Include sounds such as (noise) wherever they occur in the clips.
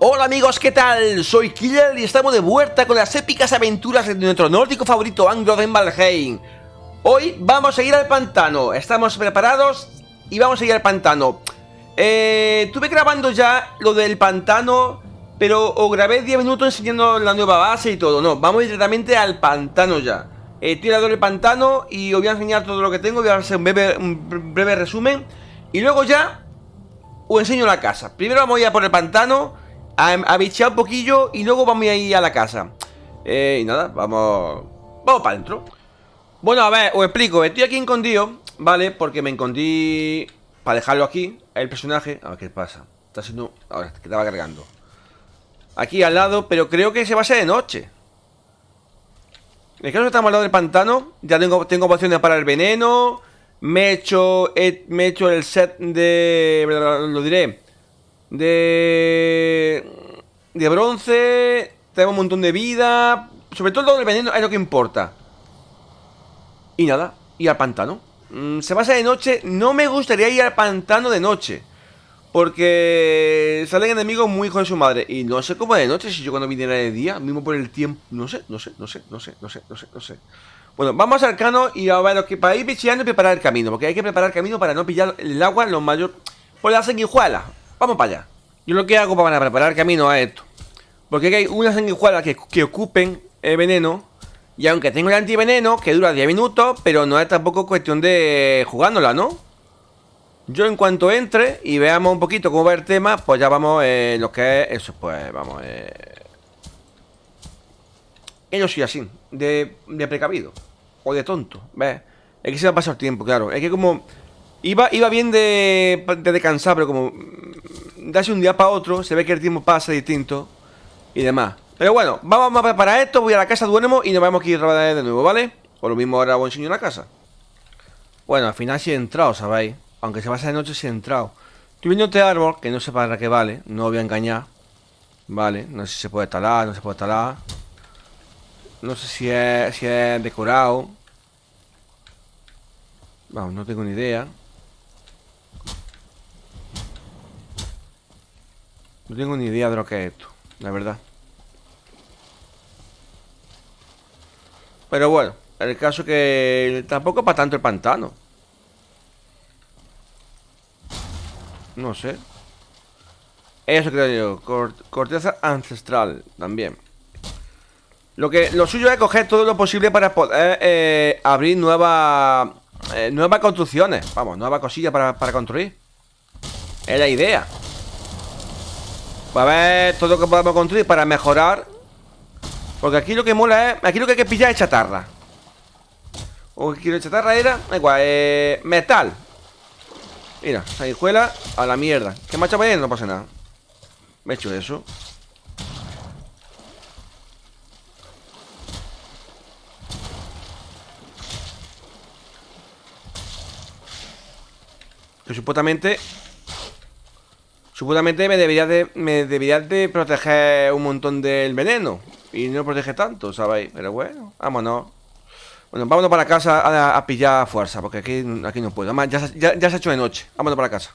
Hola amigos, ¿qué tal? Soy Killer y estamos de vuelta con las épicas aventuras de nuestro nórdico favorito Anglo de Valheim. Hoy vamos a ir al pantano, estamos preparados y vamos a ir al pantano. Eh, estuve grabando ya lo del pantano, pero os grabé 10 minutos enseñando la nueva base y todo. No, vamos directamente al pantano ya. Eh, estoy pantano y os voy a enseñar todo lo que tengo, voy a hacer un breve, un breve resumen. Y luego ya os enseño la casa. Primero vamos a ir a por el pantano a, bichear un poquillo y luego vamos a ir a la casa. Eh, y nada, vamos... Vamos para adentro. Bueno, a ver, os explico. Estoy aquí escondido, ¿vale? Porque me escondí para dejarlo aquí, el personaje. A ver qué pasa. Está haciendo... Ahora, que estaba cargando. Aquí al lado, pero creo que se va a ser de noche. En el caso estamos al lado del pantano, ya tengo, tengo opciones para el veneno. Me he hecho, me he hecho el set de... Lo diré de, de bronce, tenemos un montón de vida, sobre todo el veneno es lo que importa. Y nada, y al pantano. Mm, se pasa de noche, no me gustaría ir al pantano de noche. Porque salen enemigos muy hijos de su madre. Y no sé cómo de noche, si yo cuando viniera de día, mismo por el tiempo. No sé, no sé, no sé, no sé, no sé, no sé, no sé. Bueno, vamos al cano y a ver, para ir bicheando y preparar el camino. Porque hay que preparar el camino para no pillar el agua en los mayores. Por la sanguijuela. Vamos para allá. Yo lo que hago para preparar camino a esto. Porque hay unas sanguijuelas que, ocupen el veneno. Y aunque tengo el antiveneno, que dura 10 minutos, pero no es tampoco cuestión de jugándola, ¿no? Yo en cuanto entre y veamos un poquito cómo va el tema, pues ya vamos eh, lo que es eso, pues vamos. Eh... Yo soy así, de, de precavido. O de tonto, ¿ves? Es que se me ha pasado el tiempo, claro. Es que como Iba, iba bien de, de descansar, pero como darse un día para otro, se ve que el tiempo pasa distinto y demás. Pero bueno, vamos a preparar esto, voy a la casa, duermo y nos vamos a ir de nuevo, ¿vale? Por lo mismo ahora voy a enseñar la casa. Bueno, al final sí he entrado, ¿sabéis? Aunque se pasa de noche sí he entrado. Estoy viendo este árbol, que no sé para qué vale, no voy a engañar. Vale, no sé si se puede talar, no se puede talar. No sé si es, si es decorado. Vamos, no tengo ni idea. No tengo ni idea de lo que es esto, la verdad. Pero bueno, el caso que tampoco para tanto el pantano. No sé. Eso creo yo. corteza ancestral también. Lo que lo suyo es coger todo lo posible para poder eh, abrir nuevas eh, nuevas construcciones. Vamos, nuevas cosillas para construir. Es la idea. A ver todo lo que podamos construir para mejorar. Porque aquí lo que mola es Aquí lo que hay que pillar es chatarra. O que quiero chatarra era Igual, eh, metal. Mira, sanguijuela a la mierda. ¿Qué macho bien? No pasa nada. Me he hecho eso. Que supuestamente Supuestamente me debería de, me debería de proteger un montón del veneno. Y no protege tanto, ¿sabéis? Pero bueno, vámonos. Bueno, vámonos para casa a, pillar fuerza Porque aquí, aquí no puedo. Además, ya, ya, se ha hecho de noche. Vámonos para casa.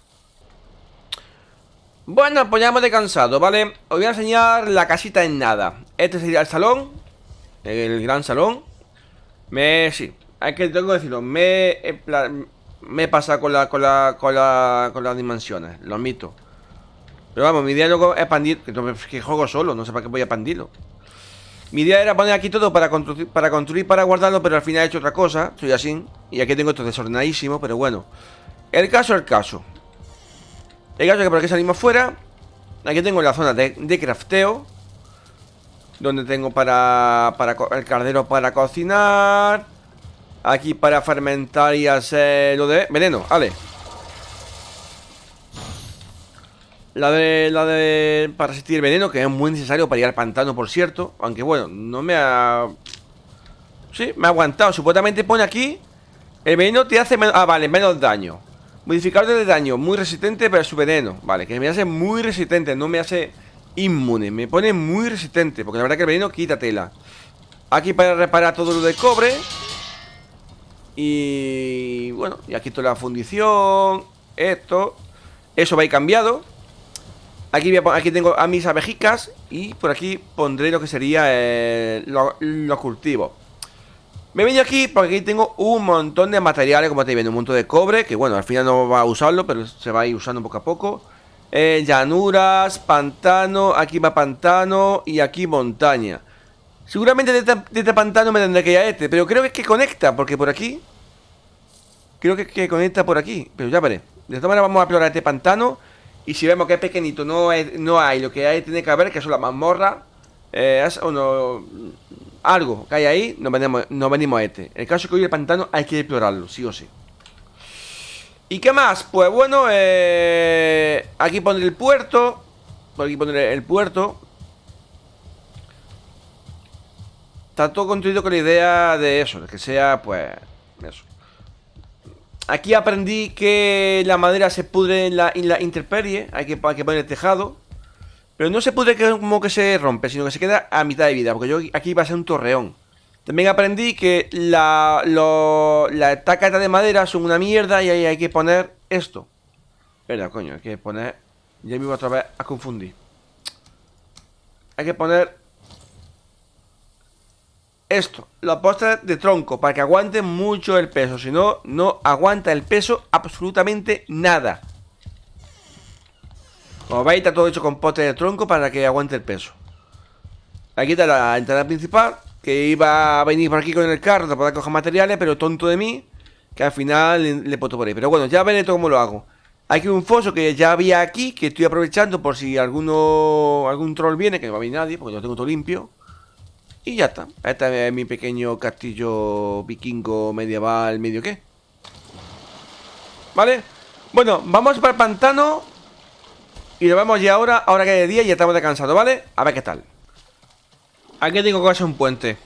Bueno, pues ya hemos descansado, ¿vale? Os voy a enseñar la casita en nada. Este sería el salón El gran salón. Me... sí Hay que tengo que decirlo Me... Me he pasado con la, con la, con la, con las dimensiones Lo admito pero vamos, mi idea luego es expandir Que juego solo, no sé para qué voy a expandirlo Mi idea era poner aquí todo para construir, para construir, para guardarlo Pero al final he hecho otra cosa, soy así Y aquí tengo esto desordenadísimo, pero bueno. El caso el caso. El caso es que por aquí salimos fuera Aquí tengo la zona de, de crafteo Donde tengo para, para el cardero para cocinar Aquí para fermentar y hacer lo de veneno, vale La de, la de para resistir veneno, que es muy necesario para ir al pantano, por cierto. Aunque bueno, no me ha... Sí, me ha aguantado. Supuestamente pone aquí... El veneno te hace menos... Ah, vale, menos daño. Modificador de daño, muy resistente para su veneno. Vale, que me hace muy resistente, no me hace inmune. Me pone muy resistente, porque la verdad que el veneno quita tela. Aquí para reparar todo lo de cobre. Y... Bueno, y aquí toda la fundición. Esto. Eso va a ir cambiado. Aquí, aquí tengo a mis abejicas Y por aquí pondré lo que sería eh, Los cultivos Me he venido aquí porque aquí tengo un montón de materiales Como estáis viendo, un montón de cobre Que bueno, al final no va a usarlo Pero se va a ir usando poco a poco. Eh, Llanuras, pantano Aquí va pantano y aquí montaña. Seguramente de este, pantano me tendré que ir a este Pero creo que es que conecta Porque por aquí Creo que, que conecta por aquí Pero ya veré. De esta manera vamos a explorar este pantano y si vemos que es pequeñito, no, no hay lo que hay, tiene que haber, que son las mazmorras, eh, no, algo que hay ahí, nos venimos, venimos a este. el caso es que hoy el pantano hay que explorarlo, sí o sí. ¿Y qué más? Pues bueno, eh, aquí pondré el puerto. Por aquí pondré el puerto. Está todo construido con la idea de eso, de que sea, pues, eso. Aquí aprendí que la madera se pudre en la, interperie, hay que, poner el tejado. Pero no se pudre como que se rompe, sino que se queda a mitad de vida, porque yo aquí va a ser un torreón. También aprendí que la, lo, la de madera son una mierda y ahí hay que poner esto. Espera, coño, hay que poner... Ya me voy otra vez a confundir. Hay que poner esto, los postres de tronco, para que aguante mucho el peso. Si no, no aguanta el peso absolutamente nada. Como veis, está todo hecho con postres de tronco para que aguante el peso. Aquí está la entrada principal, que iba a venir por aquí con el carro para coger materiales, pero tonto de mí, que al final le, le por ahí. Pero bueno, ya veré todo cómo lo hago. Hay un foso que ya había aquí, que estoy aprovechando por si alguno algún troll viene, que no va a venir nadie, porque yo tengo todo limpio. Y ya está. Este es mi pequeño castillo vikingo medieval, medio qué. ¿Vale? Bueno, vamos para el pantano. Y lo vemos ya ahora, ahora que es de día y estamos descansados, ¿vale? A ver qué tal. Aquí tengo que hacer un puente.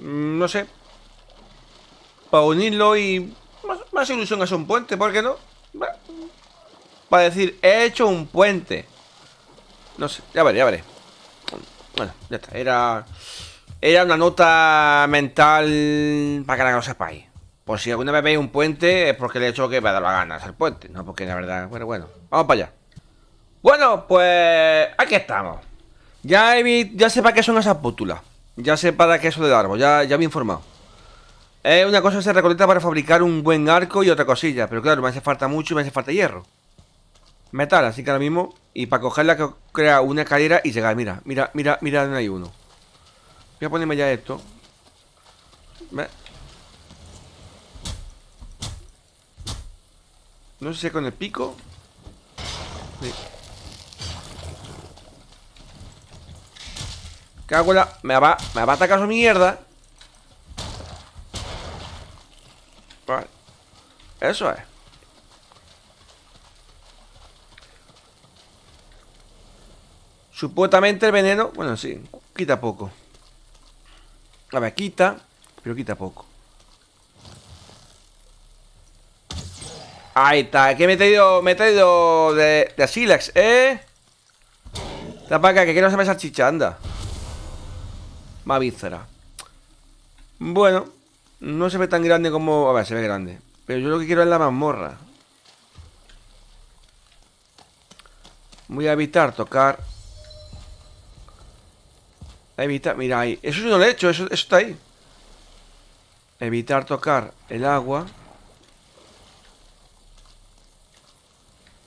Mm, no sé. Para unirlo y... Más, ilusión hacer un puente, ¿por qué no? Para decir, he hecho un puente. No sé, ya veré, ya veré. Bueno, ya está. Era... Era una nota mental para que la lo sepáis. Por si alguna vez veis un puente, es porque le he hecho que me ha dado la gana hacer puente. No, porque la verdad, bueno, bueno. Vamos para allá. Bueno, pues aquí estamos. Ya, he, ya sé para qué son esas pútulas. Ya sé para qué eso del árbol, ya, ya me he informado. Una cosa se recolecta para fabricar un buen arco y otra cosilla. Pero claro, me hace falta mucho y me hace falta hierro. Metal, así que ahora mismo. Y para cogerla, que crea una escalera y llegar. Mira, mira, mira, mira, no hay uno. Voy a ponerme ya esto. No sé si con el pico. Sí. Cago. Me va, me va a atacar su mierda. Vale. Eso es. Supuestamente el veneno... Bueno, sí. Quita poco. A ver, quita Pero quita poco. Ahí está, que me he traído Me he traído de, de Silex, ¿eh? Para acá, que quiero esa chicha, anda. Más Bueno No se ve tan grande como... A ver, se ve grande Pero yo lo que quiero es la mazmorra. Voy a evitar tocar Evitar, mira ahí. Eso yo no lo he hecho, eso, está ahí. Evitar tocar el agua.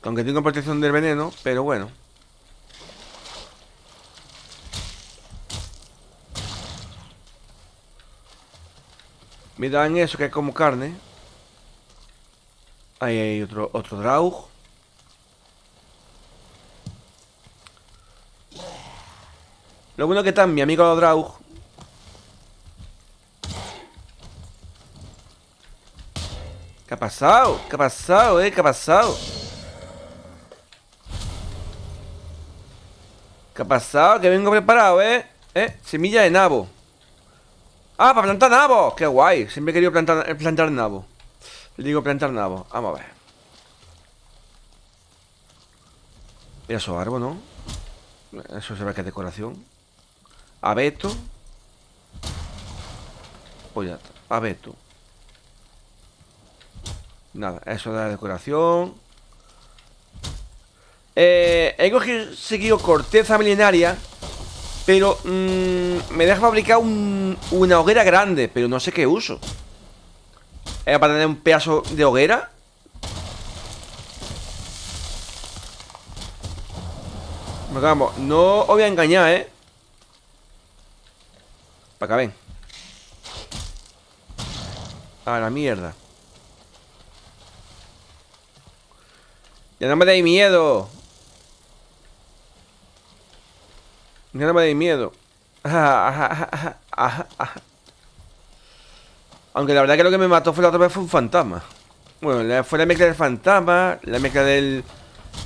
Aunque tengo protección del veneno Pero bueno. Me dan eso que es como carne. Ahí hay otro, otro draug Lo bueno que está mi amigo Draug. ¿Qué ha pasado? ¿Qué ha pasado, eh? ¿Qué ha pasado? ¿Qué ha pasado? Que vengo preparado, ¿eh? ¿Eh? Semilla de nabo ¡Ah, para plantar nabo! ¡Qué guay! Siempre he querido plantar, plantar nabo Le digo plantar nabo Vamos a ver Mira su árbol, ¿no? Eso se ve que es decoración Abeto. Pues ya está. Abeto. Nada, eso de la decoración. Eh, he conseguido corteza milenaria Pero mm, me deja fabricar una hoguera grande Pero no sé qué uso ¿Era para tener un pedazo de hoguera? Vamos, no os voy a engañar, ¿eh? Para acá, ven A la mierda Ya no me dais miedo Ya no me dais miedo Aunque la verdad que lo que me mató fue la otra vez fue un fantasma Bueno, fue la mezcla del fantasma La mezcla del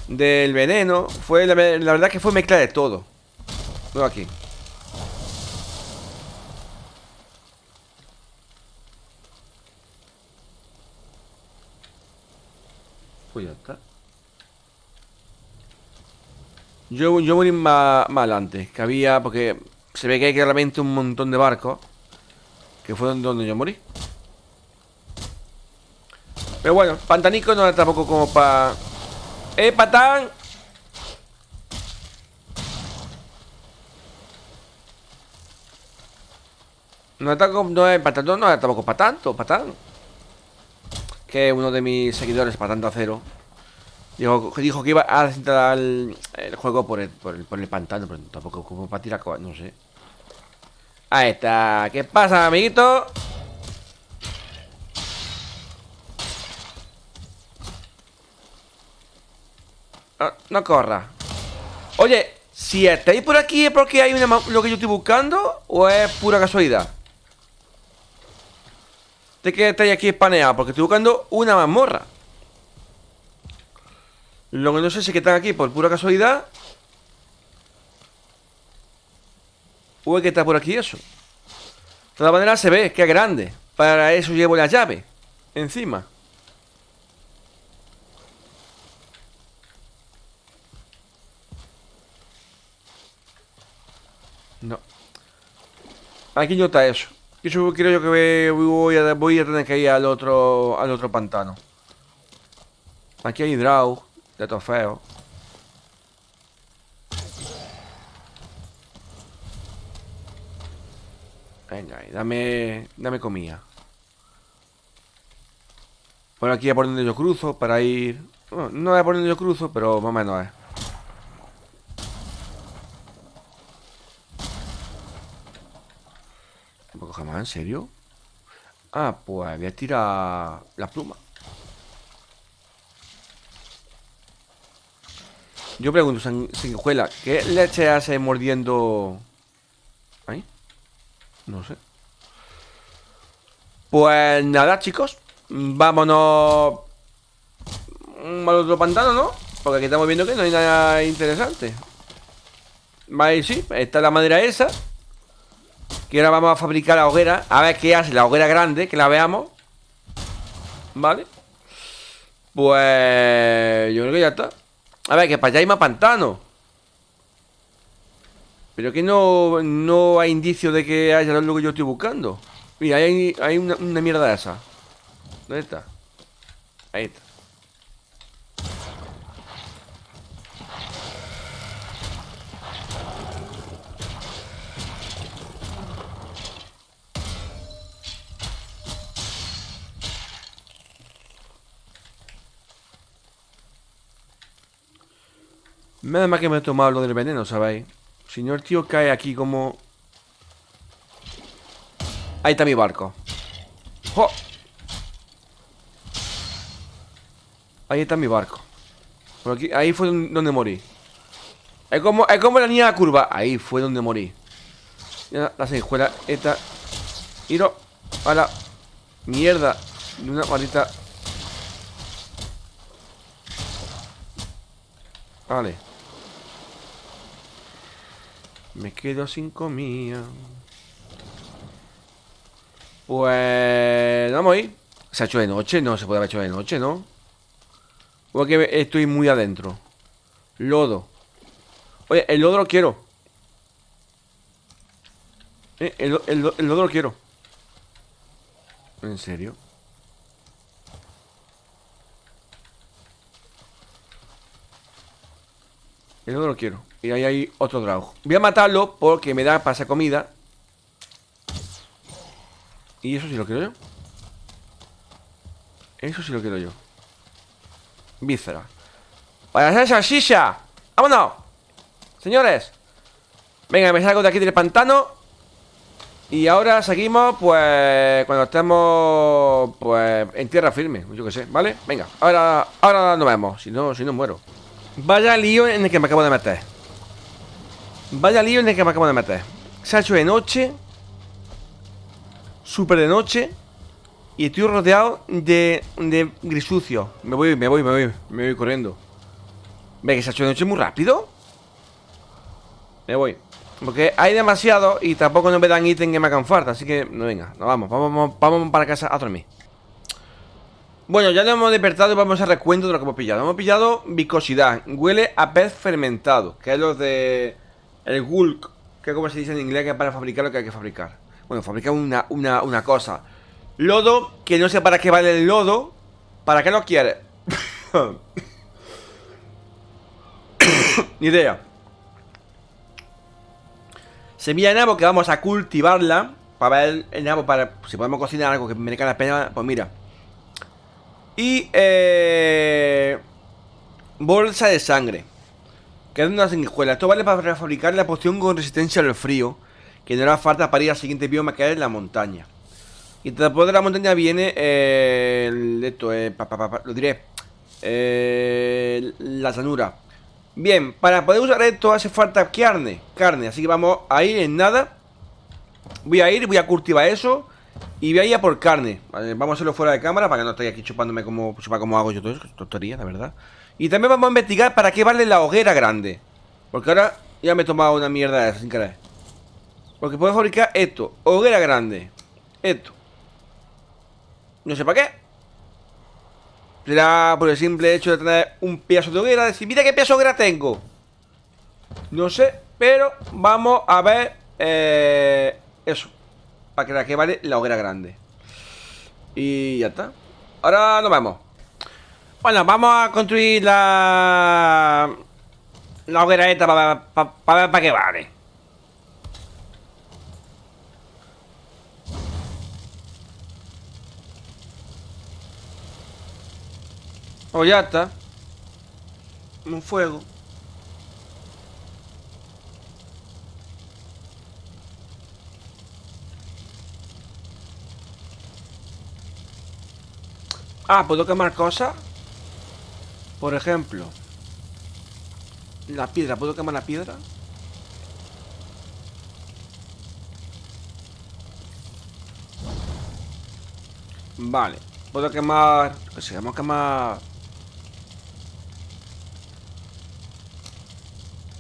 del veneno. Fue la, verdad que fue mezcla de todo. No aquí. Pues ya está. Yo, yo morí más, más adelante. Que había, porque se ve que hay claramente un montón de barcos. Que fue donde yo morí. Pero bueno, Pantanico no era tampoco como para ¡Eh, patán! No está no es no, no tampoco para tanto, patán. Que uno de mis seguidores, patán de acero, dijo, dijo que iba a centrar el, juego por el, por el, por el pantano, pero tampoco como para tirar, no sé. Ahí está. ¿Qué pasa, amiguito? No, corra. Oye, si estáis por aquí es porque hay una, lo que yo estoy buscando o es pura casualidad. De que estáis aquí espaneados, porque estoy buscando una mazmorra. Lo que no sé si es que están aquí por pura casualidad. O es que está por aquí eso. De todas maneras se ve que es grande. Para eso llevo la llave. Encima. No. Aquí no está eso. Yo creo yo que voy a, tener que ir al otro, al otro pantano. Aquí hay draw de trofeo. Venga, dame, dame comida. Por aquí a por donde yo cruzo para ir... no es por donde yo cruzo, pero más o menos es. Jamás? ¿En serio? Ah, pues voy a tirar la pluma. Yo pregunto, Sanguijuela, ¿qué leche hace mordiendo? ¿Ahí? No sé. Pues nada, chicos. Vámonos al otro pantano, ¿no? Porque aquí estamos viendo que no hay nada interesante. Vale, sí, está la madera esa. Y ahora vamos a fabricar la hoguera. A ver qué hace la hoguera grande Que la veamos. ¿Vale? Pues... Yo creo que ya está. A ver, que para allá hay más pantano. Pero que no, no hay indicio de que haya lo que yo estoy buscando. Mira, hay, hay una mierda esa. ¿Dónde está? Ahí está Nada más que me he tomado lo del veneno, ¿sabéis? Señor tío cae aquí como... Ahí está mi barco. ¡Jo! Ahí está mi barco. Por aquí, ahí fue donde morí. Es como, es como la niña la curva. Ahí fue donde morí. Ya, la escuela esta. Iro. A la mierda. De una maldita. Vale. Me quedo sin comida. Pues... Vamos a ir. ¿Se ha hecho de noche? No, se puede haber hecho de noche, ¿no? Porque estoy muy adentro. Lodo. Oye, el lodo lo quiero. Eh, el, el lodo lo quiero. ¿En serio? El lodo lo quiero. Y ahí hay otro dragón. Voy a matarlo porque me da para esa comida. Y eso sí lo quiero yo. Eso sí lo quiero yo. Víscera. ¡Para hacer salchicha! ¡Vámonos! Señores. Venga, me salgo de aquí del pantano. Y ahora seguimos, pues, cuando estemos, pues, en tierra firme, yo que sé, ¿vale? Venga, ahora, ahora nos vemos, si no, si no muero. Vaya lío en el que me acabo de meter. Vaya lío en el que me acabo de meter. Se ha hecho de noche. Súper de noche. Y estoy rodeado de, de grisucio. Me voy, me voy, me voy, me voy corriendo. Ve que se ha hecho de noche muy rápido. Me voy. Porque hay demasiado y tampoco no me dan ítem que me hagan falta. Así que, no venga, nos vamos, vamos, vamos para casa a dormir. Bueno, ya nos hemos despertado y vamos a recuento de lo que hemos pillado. Hemos pillado viscosidad, huele a pez fermentado, que es lo de el gulk, que como se dice en inglés, que es para fabricar lo que hay que fabricar. Bueno, fabricar una, una, una cosa. Lodo, que no sé para qué vale el lodo. ¿Para qué lo quiere? (coughs) Ni idea. Semilla de nabo que vamos a cultivarla Para ver el nabo, para si podemos cocinar algo que merezca la pena Pues mira Y eh, Bolsa de sangre Que es una sanguijuela Esto vale para fabricar la poción con resistencia al frío Que no hará falta para ir al siguiente bioma que es la montaña. Y después de la montaña viene Esto, eh, lo diré La llanura. Bien, para poder usar esto hace falta carne Carne, así que vamos a ir en nada. Voy a ir, voy a cultivar eso Y voy a ir a por carne. Vamos a hacerlo fuera de cámara para que no esté aquí chupándome como, chupa como hago yo todo eso Tontería, la verdad Y también vamos a investigar para qué vale la hoguera grande. Porque ahora ya me he tomado una mierda esa sin querer. Porque puedo fabricar esto Hoguera grande. Esto. No sé para qué. Será por el simple hecho de tener un pedazo de hoguera Decir, mira qué pedazo de hoguera tengo No sé, pero vamos a ver eh, Eso. Para que la que vale la hoguera grande. Y ya está. Ahora nos vemos Bueno, vamos a construir la La hoguera esta para, para, para ver para qué vale O ya está. Un fuego. Ah, ¿puedo quemar cosas? Por ejemplo La piedra, ¿puedo quemar la piedra? Vale Puedo quemar... Si vamos a quemar...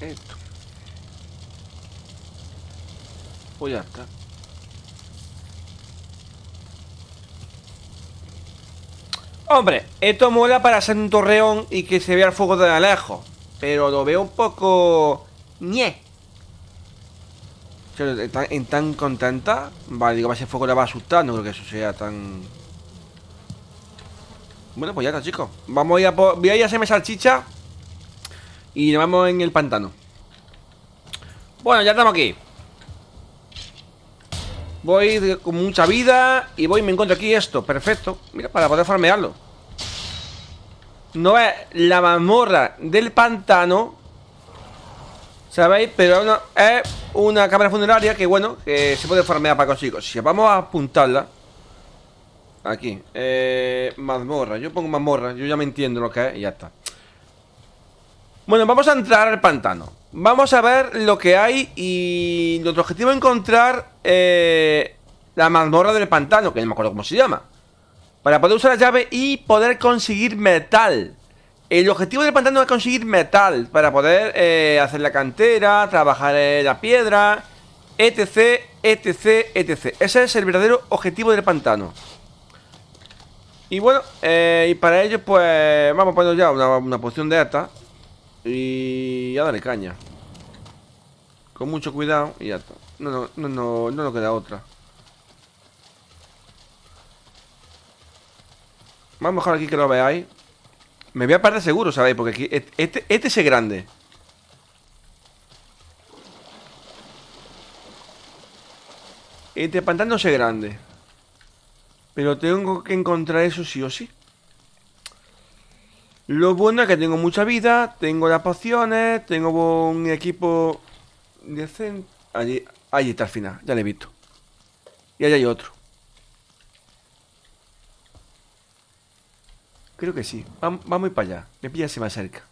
Esto. Pues ya está. Hombre, esto mola para hacer un torreón y que se vea el fuego de lejos. Pero lo veo un poco... ñe. ¿Están tan contenta? Vale, digo, ese fuego le va a asustar. No creo que eso sea tan... Bueno, pues ya está, chicos. Vamos a ir a Voy a ir a hacerme salchicha y nos vamos en el pantano Bueno, ya estamos aquí Voy con mucha vida Y voy y me encuentro aquí esto, perfecto. Mira, para poder farmearlo. No es la mazmorra del pantano ¿Sabéis? Pero es una cámara funeraria que, bueno, que se puede farmear para conseguir Si vamos a apuntarla Aquí eh, Mazmorra, yo pongo mazmorra Yo ya me entiendo lo que es y ya está. Bueno, vamos a entrar al pantano Vamos a ver lo que hay Y nuestro objetivo es encontrar eh, La mazmorra del pantano Que no me acuerdo cómo se llama Para poder usar la llave y poder conseguir metal. El objetivo del pantano es conseguir metal Para poder eh, hacer la cantera Trabajar en la piedra Etc, etc, etc. Ese es el verdadero objetivo del pantano. Y bueno, eh, y para ello pues vamos a poner ya una, una poción de esta y ya dale caña. Con mucho cuidado y ya está. No, no, no, no, no nos queda otra. Más mejor aquí que lo veáis. Me voy a parar seguro, ¿sabéis? Porque aquí este, este, este es grande. Este pantano es grande. Pero tengo que encontrar eso sí o sí. Lo bueno es que tengo mucha vida, tengo las pociones, tengo un equipo decente. Allí, allí está al final, ya le he visto. Y allá hay otro. Creo que sí. Vamos, a ir para allá. Me pilla más cerca.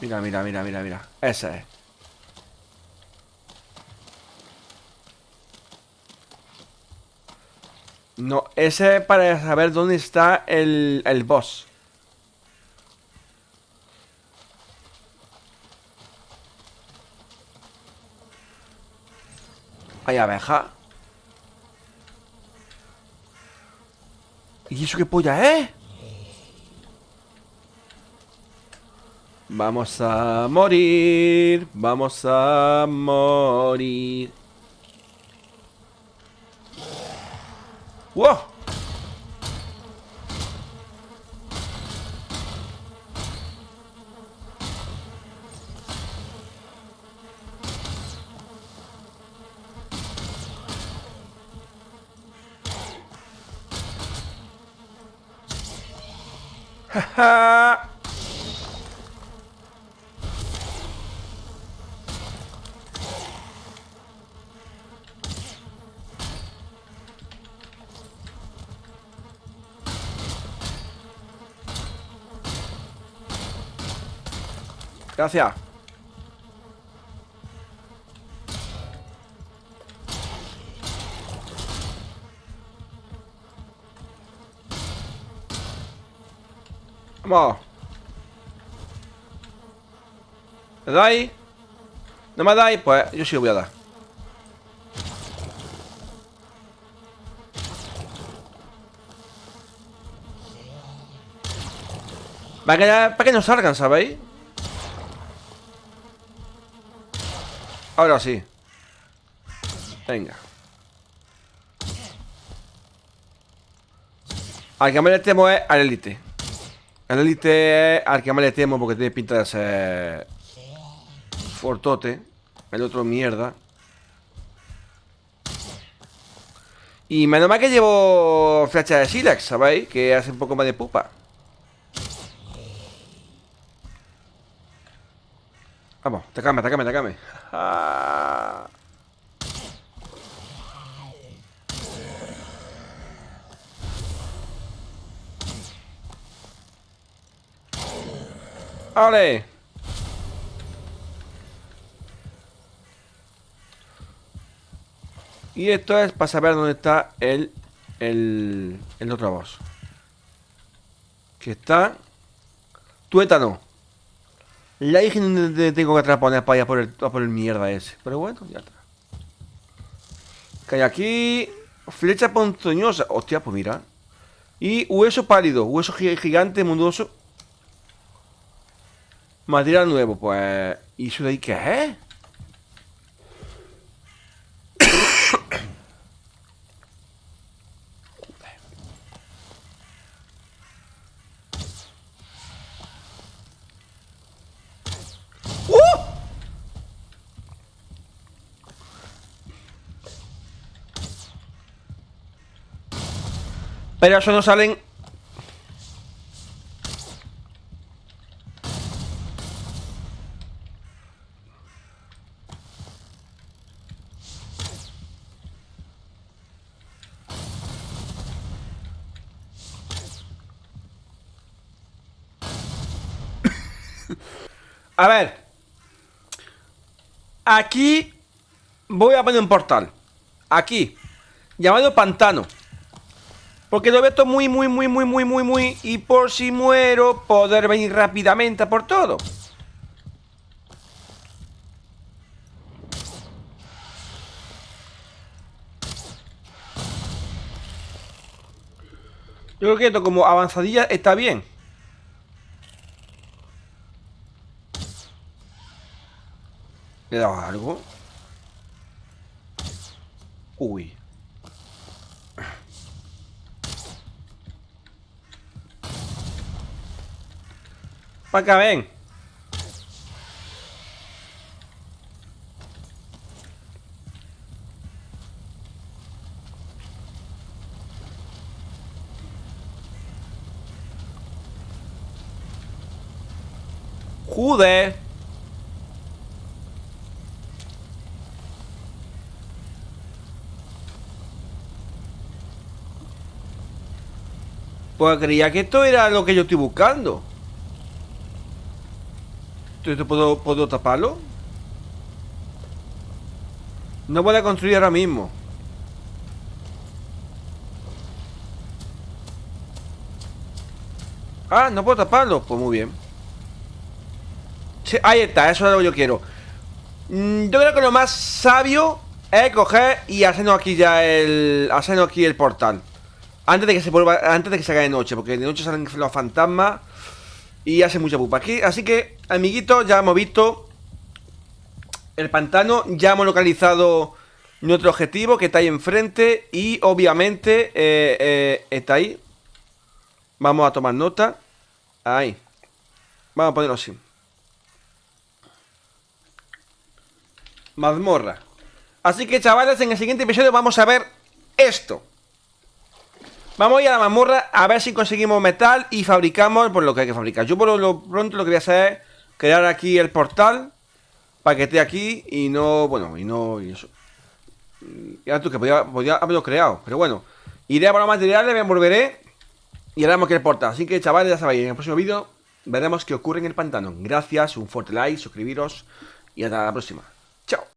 Mira, mira, mira, mira, mira. Esa es. No, ese es para saber dónde está el, el boss. Hay abeja. ¿Y eso qué polla eh? Vamos a morir. Vamos a morir. 우와! 하하 Gracias. Vamos. ¿Me dais? ¿No me dais? Pues yo sí lo voy a dar. Para que, para que no salgan, ¿sabéis? Ahora sí. Venga. Al que más le temo es al élite. El élite es al que más le temo porque tiene pinta de ser fortote. El otro mierda. Y menos mal que llevo flecha de Silex, ¿sabéis? Que hace un poco más de pupa. Vamos, tacame, tacame, tacame. Ah. Y esto es para saber dónde está el, el, el otro boss. Que está... Tuétano. La dije donde tengo que atrapar para allá por el, por el mierda ese. Pero bueno, ya está. Que aquí. Flecha ponzoñosa. Hostia, pues mira. Y hueso pálido. Hueso gigante, mundoso. Material nuevo, pues. ¿Y eso de ahí qué es? Pero eso no salen... A ver. Aquí Voy a poner un portal. Aquí. Llamado pantano porque lo veo esto muy, muy, muy, muy, muy, muy, muy... Y por si muero, poder venir rápidamente por todo. Yo creo que esto como avanzadilla está bien. ¿Le he dado algo? Uy. Para acá, ven. Jude. Pues creía que esto era lo que yo estoy buscando. ¿Esto puedo, puedo taparlo? No voy a construir ahora mismo. Ah, no puedo taparlo. Pues muy bien. Ahí está, eso es lo que yo quiero. Mm, yo creo que lo más sabio es coger y hacernos aquí ya el. Hacernos aquí el portal. Antes de que se vuelva. Antes de que se haga de noche. Porque de noche salen los fantasmas. Y hace mucha pupa aquí. Así que, amiguitos, ya hemos visto el pantano. Ya hemos localizado nuestro objetivo que está ahí enfrente. Y obviamente eh, eh, está ahí. Vamos a tomar nota. Ahí. Vamos a ponerlo así. Mazmorra. Así que, chavales, en el siguiente episodio vamos a ver esto. Vamos a ir a la mazmorra a ver si conseguimos metal y fabricamos por lo que hay que fabricar. Yo por lo pronto lo que voy a hacer es crear aquí el portal para que esté aquí y no, bueno, y no, y eso. Ya tú que podía, haberlo creado, pero bueno. Iré a por los materiales, me volveré y haremos que el portal. Así que chavales, ya sabéis, en el próximo vídeo veremos qué ocurre en el pantano. Gracias, un fuerte like, suscribiros y hasta la próxima. Chao.